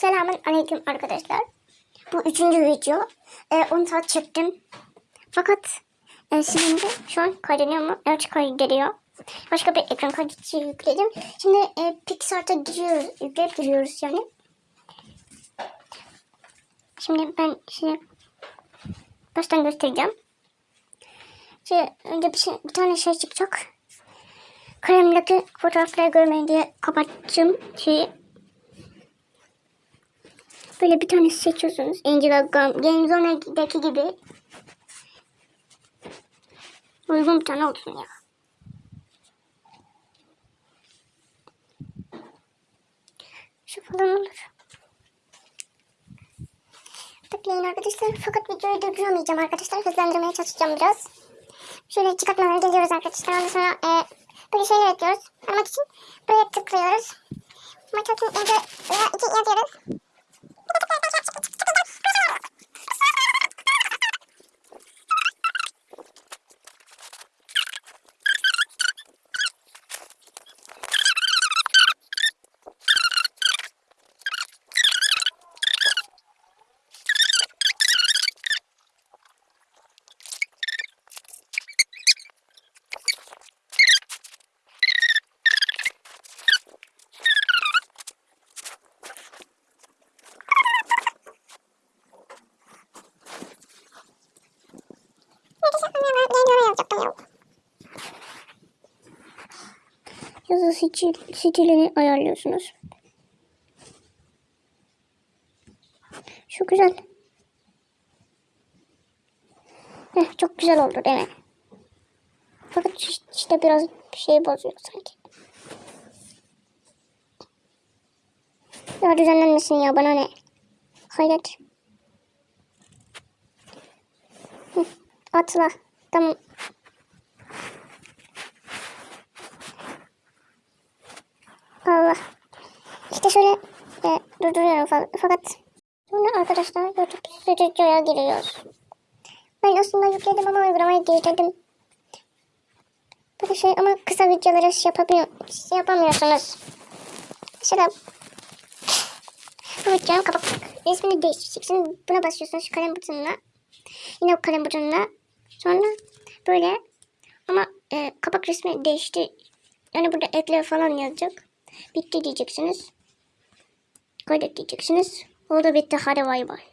Selamun aleyküm arkadaşlar. Bu üçüncü video. Ee, 10 saat çektim. Fakat e, şimdi şu an kaydediyor mu? Evet kaydediyor. Başka bir ekran kaydıcı yükledim. Şimdi e, Pixar'ta giriyoruz. Yükleyip giriyoruz yani. Şimdi ben size baştan göstereceğim. Şimdi önce bir, şey, bir tane şey çıkacak. Kalemdeki fotoğrafları görmeyin diye kapattım şeyi. Böyle bir tane seçiyorsunuz. Angela Gum. Gamezone'daki gibi. Uygun bir tane olsun ya. Şu falan olur. Bekleyin arkadaşlar. Fakat videoyu durduramayacağım arkadaşlar. Hızlandırmaya çalışacağım biraz. Şöyle çıkartmalara geliyoruz arkadaşlar. Ondan sonra e, böyle şeyler ekliyoruz. Aramak için buraya tıklıyoruz. Maçatın önce veya iki yazıyoruz. Yazı stil, stilini ayarlıyorsunuz. Şu güzel. Heh, çok güzel oldu değil mi? Fakat işte biraz bir şey bozuyor sanki. Ya düzenlenmesin ya bana ne? Hayret. Atla. Tamam. Şöyle e, durduruyorum falan. Fakat sonra arkadaşlar YouTube Studio'ya giriyoruz. Ben aslında yükledim ama uygulamayı girdirdim. Böyle şey ama kısa videoları şey, yapamıyor, şey yapamıyorsunuz. Mesela bu videonun kapak resmini değiştireceksiniz. Buna basıyorsunuz şu kalem butonuna. Yine o kalem butonuna. Sonra böyle ama e, kapak resmi değişti. Yani burada ekle falan yazacak. Bitti diyeceksiniz. Kaydet diyeceksiniz. O da bitti. Hadi bay bay.